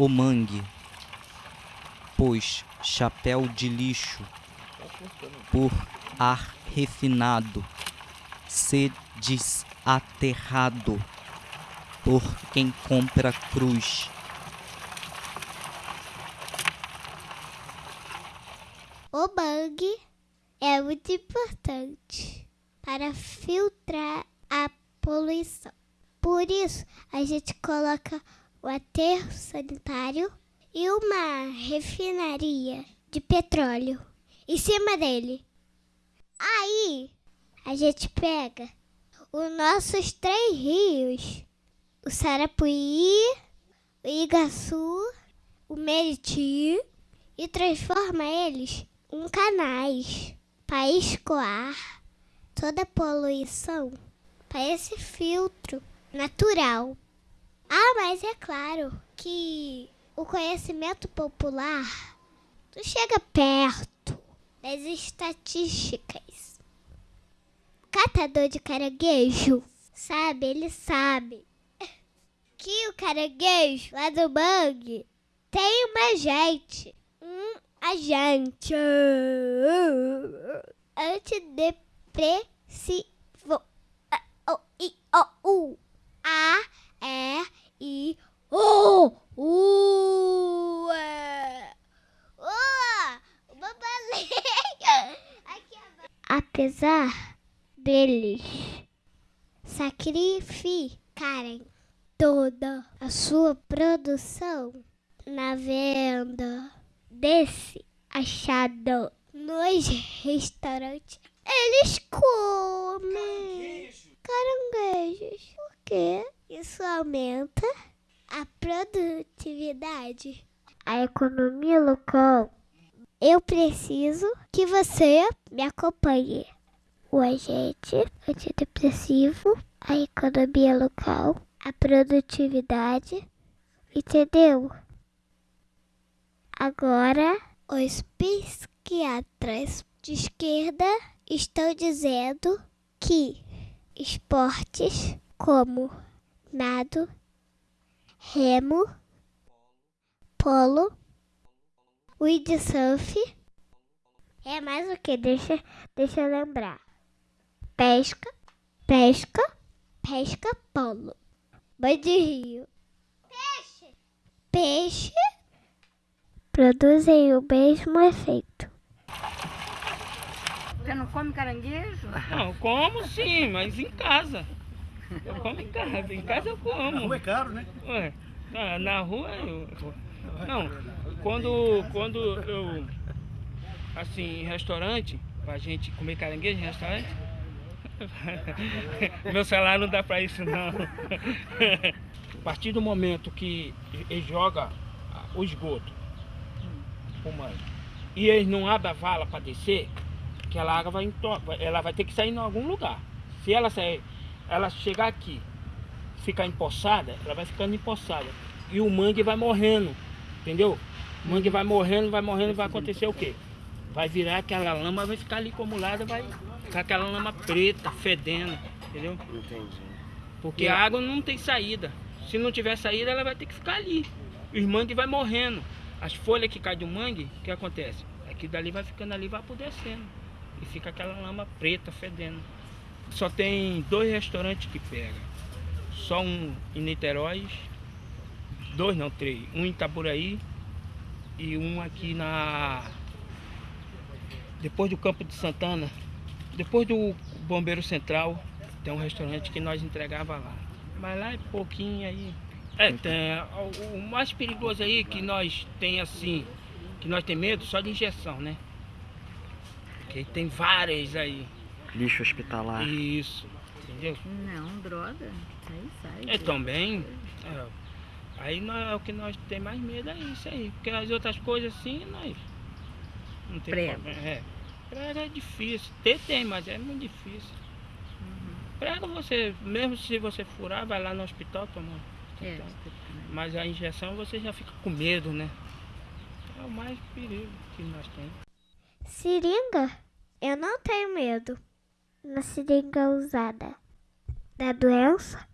o mangue, pois chapéu de lixo, por ar refinado, se desaterrado por quem compra cruz. O mangue é muito importante para filtrar a poluição. Por isso, a gente coloca o aterro sanitário e uma refinaria de petróleo em cima dele. Aí, a gente pega os nossos três rios, o Sarapuí, o Igaçu, o Meriti, e transforma eles em canais para escoar toda a poluição para esse filtro natural. Ah, mas é claro que o conhecimento popular não chega perto das estatísticas. Catador de caranguejo, sabe, ele sabe que o caranguejo lá do mangue tem uma gente, um agente antidepressivo. O, I, O, U. A, E, I, O, U. Uma baleia. Apesar deles sacrificarem toda a sua produção na venda desse achado nos restaurantes, eles comem caranguejos. Por quê? Isso aumenta a produtividade, a economia local. Eu preciso que você me acompanhe. O agente antidepressivo, a economia local, a produtividade, entendeu? Agora, os psiquiatras de esquerda estão dizendo que esportes como nado, remo, polo, windsurf é mais o que? Deixa, deixa eu lembrar. Pesca, pesca, pesca, polo. Banho de rio. Peixe. Peixe produzem o mesmo efeito. Você não come caranguejo? Não, como sim, mas em casa. Eu como em casa, em casa eu como. Na rua é caro, né? Ué, na, na rua eu... Não, quando, quando eu... Assim, em restaurante, pra gente comer caranguejo em restaurante... Meu salário não dá pra isso não. A partir do momento que ele joga o esgoto pulmão e eles não abrem a vala para descer, aquela água vai, ela vai ter que sair em algum lugar. Se ela sair, ela chegar aqui, ficar empoçada, ela vai ficando empoçada. E o mangue vai morrendo, entendeu? O mangue vai morrendo, vai morrendo, vai acontecer o quê? Vai virar aquela lama, vai ficar ali acumulada, vai ficar aquela lama preta, fedendo, entendeu? Entendi. Porque a água não tem saída. Se não tiver saída, ela vai ter que ficar ali. Os mangue vai morrendo. As folhas que caem do mangue, o que acontece? Aquilo dali vai ficando ali, vai apodrecendo. E fica aquela lama preta fedendo. Só tem dois restaurantes que pegam. Só um em Niterói, dois não, três. Um em Itaburaí e um aqui na... Depois do Campo de Santana, depois do Bombeiro Central, tem um restaurante que nós entregava lá. Mas lá é pouquinho aí, é, tem, o mais perigoso aí que nós tem assim, que nós tem medo só de injeção, né? Porque tem várias aí. Lixo hospitalar. Isso, entendeu? Não, droga. Aí sai. É também. É, aí nós, é o que nós tem mais medo é isso aí. Porque as outras coisas assim, nós. Não tem Prego. problema. É. Prego é difícil. Ter tem, mas é muito difícil. Uhum. Prego você, mesmo se você furar, vai lá no hospital tomar. É, então, mas a injeção você já fica com medo, né? É o mais perigo que nós temos. Seringa? Eu não tenho medo. Na seringa usada da doença,